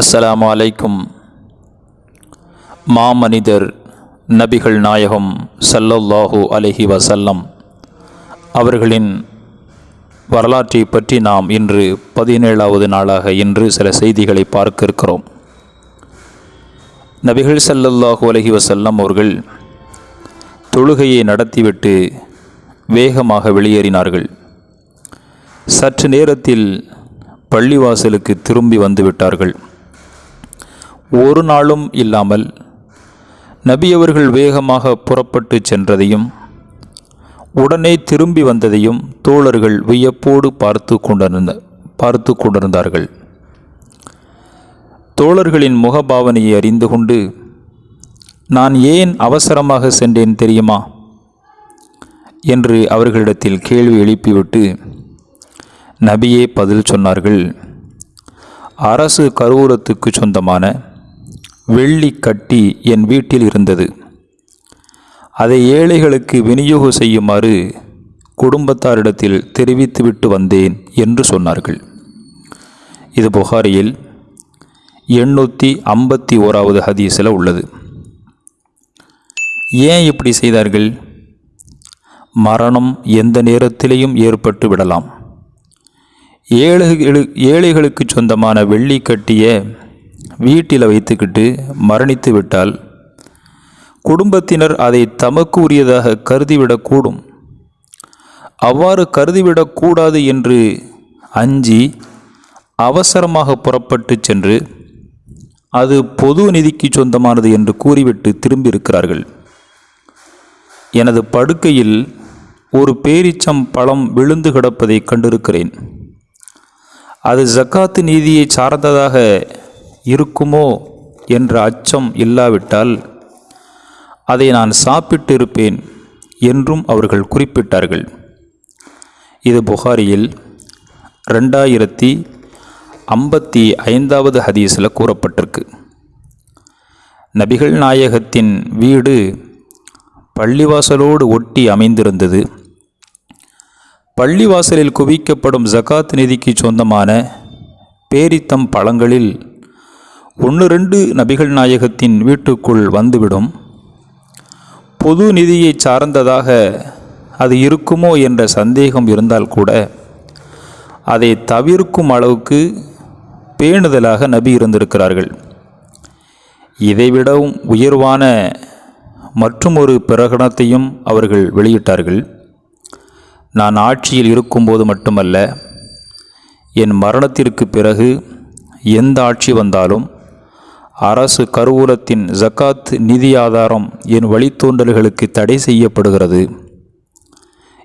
அஸ்ஸலாமு அலைக்கும். மாமனிதர் நபிகள் நாயகம் சல்லல்லாஹு அலஹி வசல்லம் அவர்களின் வரலாற்றை பற்றி நாம் இன்று பதினேழாவது நாளாக இன்று சில செய்திகளை பார்க்க இருக்கிறோம் நபிகள் சல்லல்லாஹு அலஹி வசல்லம் அவர்கள் தொழுகையை நடத்திவிட்டு வேகமாக வெளியேறினார்கள். சற்று நேரத்தில் பள்ளிவாசலுக்கு திரும்பி வந்துவிட்டார்கள் ஒரு நாளும் இல்லாமல் நபியவர்கள் வேகமாக புறப்பட்டு சென்றதையும் உடனே திரும்பி வந்ததையும் தோழர்கள் வியப்போடு பார்த்து கொண்டிருந்த பார்த்து கொண்டிருந்தார்கள். தோழர்களின் முகபாவனையை அறிந்து கொண்டு நான் ஏன் அவசரமாக சென்றேன் தெரியுமா? என்று அவர்களிடத்தில் கேள்வி எழுப்பிவிட்டு நபியே பதில் சொன்னார்கள் அரசு கருவூலத்துக்கு சொந்தமான வெள்ளி கட்டி என் வீட்டில் இருந்தது. அதை ஏழைகளுக்கு விநியோகம் செய்யுமாறு குடும்பத்தாரிடத்தில் தெரிவித்துவிட்டு வந்தேன் என்று சொன்னார்கள். இது புகாரியில் எண்ணூற்றி ஐம்பத்தி ஓராவது ஹதீஸில் உள்ளது. ஏன் இப்படி செய்தார்கள்? மரணம் எந்த நேரத்திலேயும் ஏற்பட்டு விடலாம். ஏழைகளு ஏழைகளுக்கு சொந்தமான வெள்ளி கட்டிய வீட்டில் வைத்துக்கிட்டு மரணித்து விட்டால் குடும்பத்தினர் அதை தமக்கு உரியதாக கருதிவிடக்கூடும் அவ்வாறு கருதிவிடக்கூடாது என்று அஞ்சி அவசரமாக புறப்பட்டு சென்று அது பொது நிதிக்கு சொந்தமானது என்று கூறிவிட்டு திரும்பியிருக்கிறார்கள். எனது படுக்கையில் ஒரு பேரிச்சம் பழம் விழுந்து கிடப்பதை கண்டிருக்கிறேன். அது ஜக்காத்து நீதியை சார்ந்ததாக இருக்குமோ என்ற அச்சம் இல்லாவிட்டால் அதை நான் சாப்பிட்டு இருப்பேன் என்றும் அவர்கள் குறிப்பிட்டார்கள். இது புகாரியில் ரெண்டாயிரத்தி ஐம்பத்தி ஐந்தாவது ஹதீஸில் கூறப்பட்டிருக்கு. நபிகள் நாயகத்தின் வீடு பள்ளிவாசலோடு ஒட்டி அமைந்திருந்தது. பள்ளிவாசலில் குவிக்கப்படும் ஜகாத் நிதிக்கு சொந்தமான பேரித்தம் பழங்களில் ஒன்று ரெண்டு நபிகள் நாயகத்தின் வீட்டுக்குள் வந்துவிடும். பொது நிதியை சார்ந்ததாக அது இருக்குமோ என்ற சந்தேகம் இருந்தால் கூட அதை தவிர்க்கும் அளவுக்கு பேணுதலாக நபி இருந்திருக்கிறார்கள். இதைவிடவும் உயர்வான மற்றுமொரு பிரகடனத்தையும் அவர்கள் வெளியிட்டார்கள். நான் ஆட்சியில் இருக்கும்போது மட்டுமல்ல என் மரணத்திற்கு பிறகு எந்த ஆட்சி வந்தாலும் அரசு கருவூலத்தின் ஜக்காத் நிதி ஆதாரம் என் வழித்தோன்றல்களுக்கு தடை செய்யப்படுகிறது.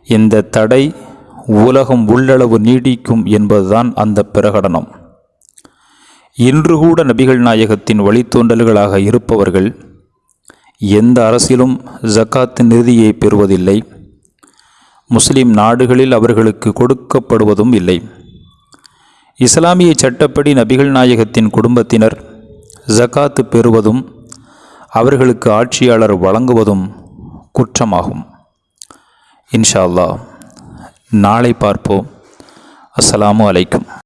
இந்த தடை உலகம் உள்ளளவு நீடிக்கும் என்பதுதான் அந்த பிரகடனம். இன்று கூட நபிகள் நாயகத்தின் வழித்தோன்றல்களாக இருப்பவர்கள் எந்த அரசிலும் ஜக்காத் நிதியை பெறுவதில்லை. முஸ்லிம் நாடுகளில் அவர்களுக்கு கொடுக்கப்படுவதும் இல்லை. இஸ்லாமிய சட்டப்படி நபிகள் நாயகத்தின் குடும்பத்தினர் ஜகாத்து பெறுவதும் அவர்களுக்கு ஆட்சியாளர் வழங்குவதும் குற்றமாகும். இன்ஷா அல்லாஹ் நாளை பார்ப்போம். அஸ்ஸலாமு அலைக்கும்.